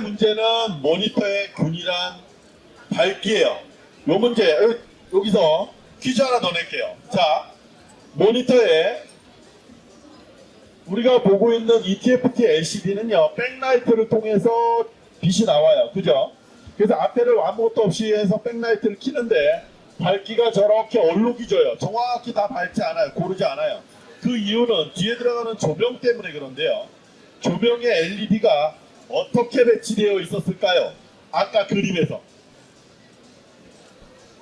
문제는 모니터의 균일한 밝기예요. 요 문제 여- 여기서 퀴즈 하나 더 낼게요. 자, 모니터에 우리가 보고 있는 ETFT LCD는요, 백라이트를 통해서 빛이 나와요. 그죠? 그래서 앞에를 아무것도 없이 해서 백라이트를 키는데 밝기가 저렇게 얼룩이져요. 정확히 다 밝지 않아요. 고르지 않아요. 그 이유는 뒤에 들어가는 조명 때문에 그런데요. 조명의 LED가 어떻게 배치되어 있었을까요? 아까 그림에서.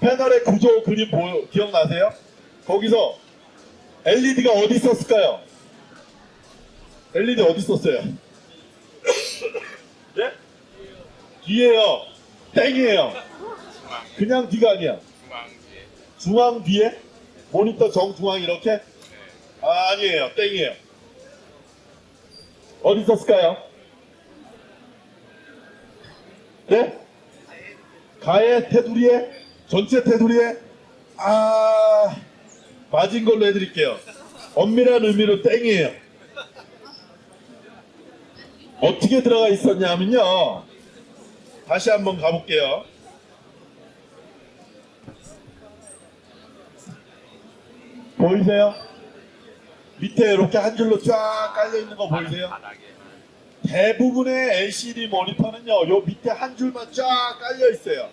패널의 구조 그림 보여, 기억나세요? 거기서 LED가 어디 있었을까요? LED 어디 있었어요? 예? 뒤에요. 땡이에요. 그냥 뒤가 아니야. 중앙 뒤에? 모니터 정중앙 이렇게? 아, 아니에요. 땡이에요. 어디 있었을까요? 네? 가에 테두리에? 전체 테두리에? 아, 맞은 걸로 해드릴게요. 엄밀한 의미로 땡이에요. 어떻게 들어가 있었냐면요. 다시 한번 가볼게요. 보이세요? 밑에 이렇게 한 줄로 쫙 깔려 있는 거 보이세요? 대부분의 LCD 모니터는요, 요 밑에 한 줄만 쫙 깔려 있어요.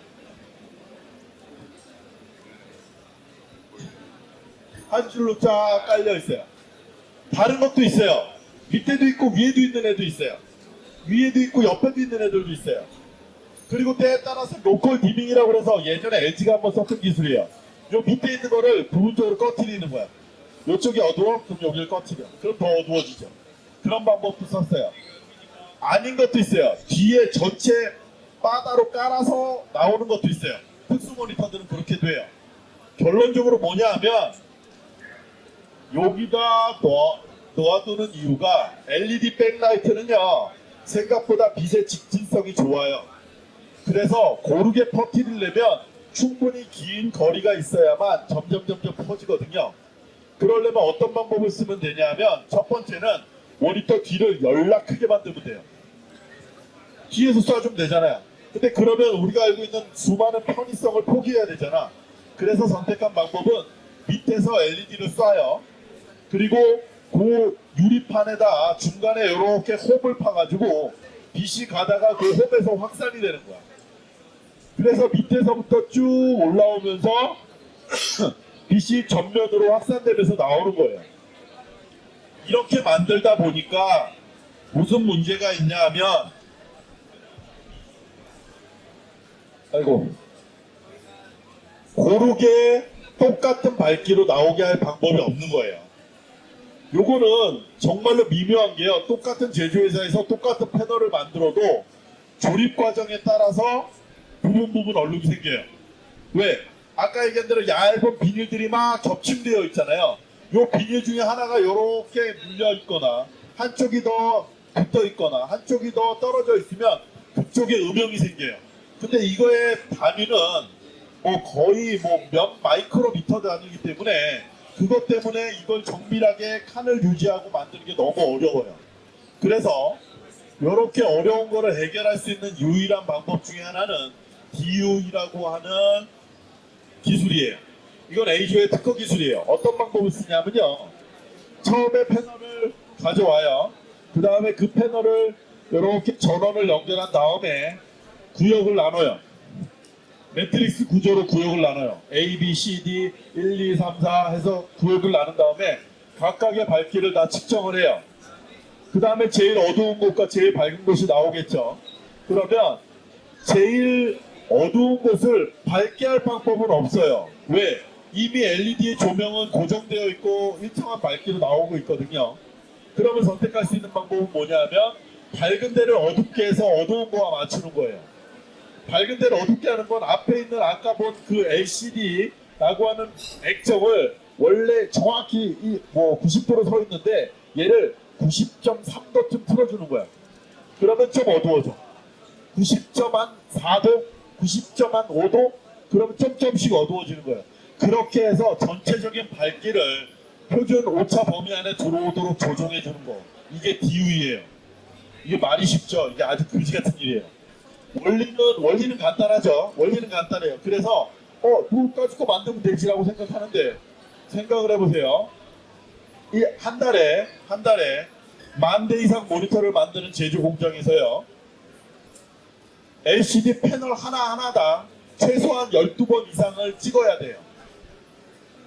한 줄로 쫙 깔려 있어요. 다른 것도 있어요. 밑에도 있고 위에도 있는 애도 있어요. 위에도 있고 옆에도 있는 애들도 있어요. 그리고 때에 따라서 로컬 디밍이라고 그래서 예전에 LG가 한번 썼던 기술이에요. 요 밑에 있는 거를 부분적으로 꺼트리는 거야. 요쪽이 어두워? 그럼 여기를 꺼트려. 그럼 더 어두워지죠. 그런 방법도 썼어요. 아닌 것도 있어요. 뒤에 전체 바다로 깔아서 나오는 것도 있어요. 특수 모니터들은 그렇게 돼요. 결론적으로 뭐냐 하면 여기다 놓아, 놓아두는 이유가 LED 백라이트는요 생각보다 빛의 직진성이 좋아요. 그래서 고르게 퍼뜨리려면 충분히 긴 거리가 있어야만 점점 점점 퍼지거든요. 그러려면 어떤 방법을 쓰면 되냐면 첫 번째는 모니터 뒤를 열나 크게 만들면 돼요. 뒤에서 쏴주면 되잖아요. 근데 그러면 우리가 알고 있는 수많은 편의성을 포기해야 되잖아. 그래서 선택한 방법은 밑에서 LED를 쏴요. 그리고 그 유리판에다 중간에 이렇게 홉을 파가지고 빛이 가다가 그 홉에서 확산이 되는 거야. 그래서 밑에서부터 쭉 올라오면서 빛이 전면으로 확산되면서 나오는 거예요. 이렇게 만들다 보니까 무슨 문제가 있냐 하면 아이고 고르게 똑같은 밝기로 나오게 할 방법이 없는 거예요. 요거는 정말로 미묘한 게요. 똑같은 제조회사에서 똑같은 패널을 만들어도 조립 과정에 따라서 부분 부분 얼룩이 생겨요. 왜? 아까 얘기한 대로 얇은 비닐들이 막 겹침되어 있잖아요. 요 비닐 중에 하나가 이렇게 물려 있거나 한쪽이 더 붙어 있거나 한쪽이 더 떨어져 있으면 그쪽에 음영이 생겨요. 근데 이거의 단위는 뭐 거의 뭐 몇 마이크로미터 단위이기 때문에 그것 때문에 이걸 정밀하게 칸을 유지하고 만드는 게 너무 어려워요. 그래서 이렇게 어려운 거를 해결할 수 있는 유일한 방법 중에 하나는 DU이라고 하는 기술이에요. 이건 A조의 특허 기술이에요. 어떤 방법을 쓰냐면요. 처음에 패널을 가져와요. 그 다음에 그 패널을 이렇게 전원을 연결한 다음에 구역을 나눠요. 매트릭스 구조로 구역을 나눠요. A, B, C, D, 1, 2, 3, 4 해서 구역을 나눈 다음에 각각의 밝기를 다 측정을 해요. 그 다음에 제일 어두운 곳과 제일 밝은 곳이 나오겠죠. 그러면 제일 어두운 곳을 밝게 할 방법은 없어요. 왜? 이미 LED의 조명은 고정되어 있고 일정한 밝기로 나오고 있거든요. 그러면 선택할 수 있는 방법은 뭐냐면 밝은 데를 어둡게 해서 어두운 거와 맞추는 거예요. 밝은 데를 어둡게 하는 건 앞에 있는 아까 본 그 LCD라고 하는 액정을 원래 정확히 뭐 90도로 서 있는데 얘를 90.3도쯤 틀어주는 거야. 그러면 좀 어두워져. 90.4도, 90.5도, 그러면 점점씩 어두워지는 거예요. 그렇게 해서 전체적인 밝기를 표준 오차 범위 안에 들어오도록 조정해 주는 거. 이게 DU이에요. 이게 말이 쉽죠. 이게 아주 그지 같은 일이에요. 원리는 원리는 간단하죠. 원리는 간단해요. 그래서 어 누구 가지고 만들면 되지라고 생각하는데 생각을 해보세요. 이 한 달에 한 달에 만 대 이상 모니터를 만드는 제조 공장에서요. LCD 패널 하나하나당 최소한 12번 이상을 찍어야 돼요.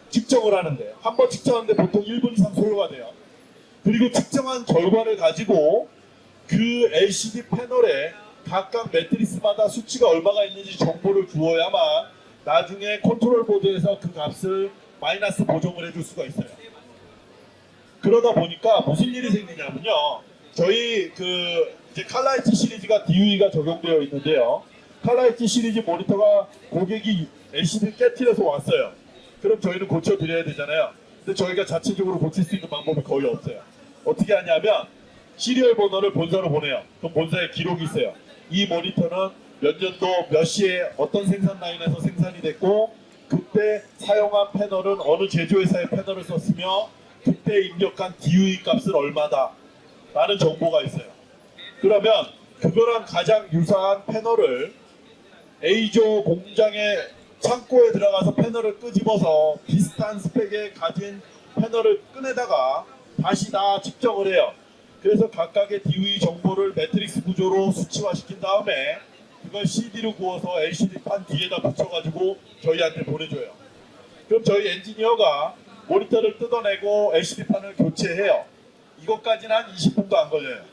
측정을 하는데 한 번 측정하는데 보통 1분 이상 소요가 돼요. 그리고 측정한 결과를 가지고 그 LCD 패널에 각각 매트릭스마다 수치가 얼마가 있는지 정보를 주어야만 나중에 컨트롤 보드에서 그 값을 마이너스 보정을 해줄 수가 있어요. 그러다 보니까 무슨 일이 생기냐면요. 저희 그 이제 칼라엣지 시리즈가 DUE가 적용되어 있는데요. 칼라엣지 시리즈 모니터가 고객이 LCD 깨트려서 왔어요. 그럼 저희는 고쳐드려야 되잖아요. 근데 저희가 자체적으로 고칠 수 있는 방법이 거의 없어요. 어떻게 하냐면 시리얼 번호를 본사로 보내요. 그럼 본사에 기록이 있어요. 이 모니터는 몇 년도 몇 시에 어떤 생산 라인에서 생산이 됐고 그때 사용한 패널은 어느 제조회사의 패널을 썼으며 그때 입력한 DUE 값은 얼마다 라는 정보가 있어요. 그러면 그거랑 가장 유사한 패널을 에이조 공장의 창고에 들어가서 패널을 끄집어서 비슷한 스펙에 가진 패널을 꺼내다가 다시 다 측정을 해요. 그래서 각각의 DUE 정보를 매트릭스 구조로 수치화시킨 다음에 그걸 CD로 구워서 LCD판 뒤에다 붙여가지고 저희한테 보내줘요. 그럼 저희 엔지니어가 모니터를 뜯어내고 LCD판을 교체해요. 이것까지는 한 20분도 안 걸려요.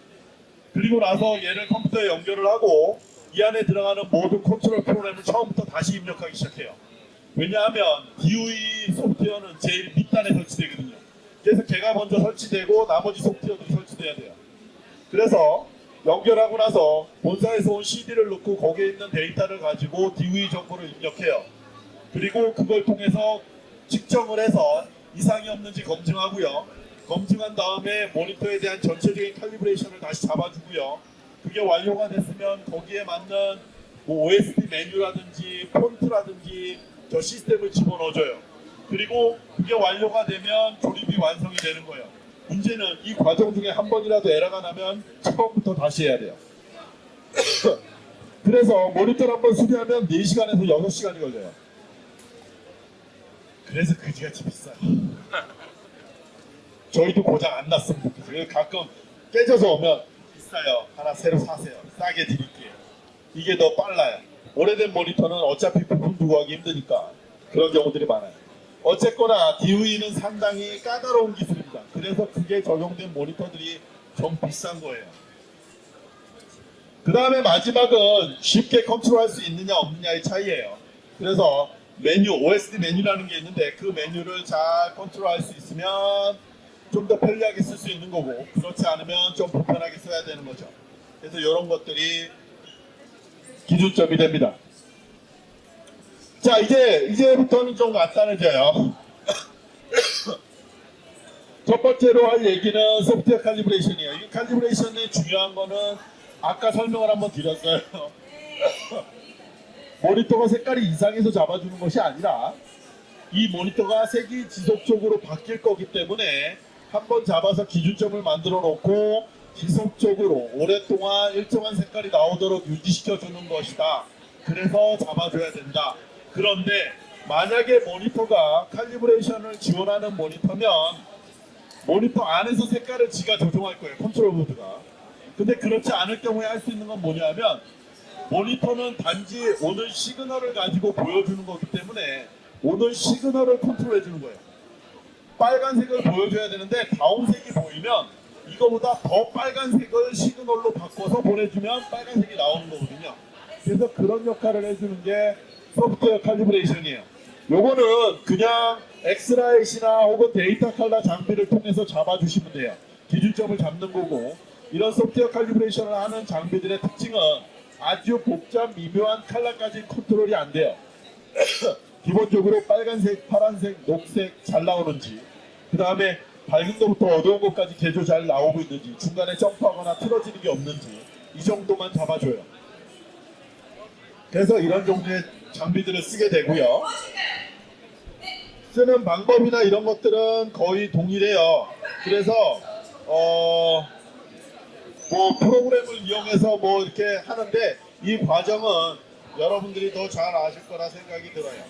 그리고 나서 얘를 컴퓨터에 연결을 하고 이 안에 들어가는 모든 컨트롤 프로그램을 처음부터 다시 입력하기 시작해요. 왜냐하면 DUE 소프트웨어는 제일 밑단에 설치되거든요. 그래서 걔가 먼저 설치되고 나머지 소프트웨어도 설치돼야 돼요. 그래서 연결하고 나서 본사에서 온 CD를 넣고 거기에 있는 데이터를 가지고 DUE 정보를 입력해요. 그리고 그걸 통해서 측정을 해서 이상이 없는지 검증하고요. 검증한 다음에 모니터에 대한 전체적인 칼리브레이션을 다시 잡아주고요. 그게 완료가 됐으면 거기에 맞는 뭐 OSD 메뉴라든지 폰트라든지 저 시스템을 집어넣어줘요. 그리고 그게 완료가 되면 조립이 완성이 되는 거예요. 문제는 이 과정 중에 한 번이라도 에러가 나면 처음부터 다시 해야 돼요. 그래서 모니터를 한번 수리하면 4시간에서 6시간이 걸려요. 그래서 그지같이 비싸요. 저희도 고장 안 났으면 좋겠어요. 가끔 깨져서 오면 비싸요. 하나 새로 사세요. 싸게 드릴게요. 이게 더 빨라요. 오래된 모니터는 어차피 부품 두고 하기 힘드니까 그런 경우들이 많아요. 어쨌거나 DOE는 상당히 까다로운 기술입니다. 그래서 그게 적용된 모니터들이 좀 비싼 거예요. 그 다음에 마지막은 쉽게 컨트롤할 수 있느냐 없느냐의 차이예요. 그래서 메뉴, OSD 메뉴라는 게 있는데 그 메뉴를 잘 컨트롤할 수 있으면 좀 더 편리하게 쓸 수 있는 거고 그렇지 않으면 좀 불편하게 써야 되는 거죠. 그래서 이런 것들이 기준점이 됩니다. 자 이제 이제부터는 좀 간단해져요. 첫 번째로 할 얘기는 소프트웨어 칼리브레이션이에요. 이 칼리브레이션의 중요한 거는 아까 설명을 한번 드렸어요. 모니터가 색깔이 이상해서 잡아주는 것이 아니라 이 모니터가 색이 지속적으로 바뀔 거기 때문에 한번 잡아서 기준점을 만들어 놓고 지속적으로 오랫동안 일정한 색깔이 나오도록 유지시켜 주는 것이다. 그래서 잡아줘야 된다. 그런데 만약에 모니터가 칼리브레이션을 지원하는 모니터면 모니터 안에서 색깔을 지가 조정할 거예요. 컨트롤 보드가. 근데 그렇지 않을 경우에 할 수 있는 건 뭐냐면 모니터는 단지 오는 시그널을 가지고 보여주는 거기 때문에 오는 시그널을 컨트롤해 주는 거예요. 빨간색을 보여줘야 되는데 다른 색이 보이면 이거보다 더 빨간색을 시그널로 바꿔서 보내주면 빨간색이 나오는 거거든요. 그래서 그런 역할을 해주는 게 소프트웨어 칼리브레이션이에요. 요거는 그냥 엑스라이트나 혹은 데이터칼라 장비를 통해서 잡아주시면 돼요. 기준점을 잡는 거고 이런 소프트웨어 칼리브레이션을 하는 장비들의 특징은 아주 복잡 미묘한 칼라까지 컨트롤이 안 돼요. 기본적으로 빨간색, 파란색, 녹색 잘 나오는지 그 다음에 밝은 것부터 어두운 것까지 계조 잘 나오고 있는지 중간에 점프하거나 틀어지는 게 없는지 이 정도만 잡아줘요. 그래서 이런 종류의 장비들을 쓰게 되고요. 쓰는 방법이나 이런 것들은 거의 동일해요. 그래서 어 뭐 프로그램을 이용해서 뭐 이렇게 하는데 이 과정은 여러분들이 더 잘 아실 거라 생각이 들어요.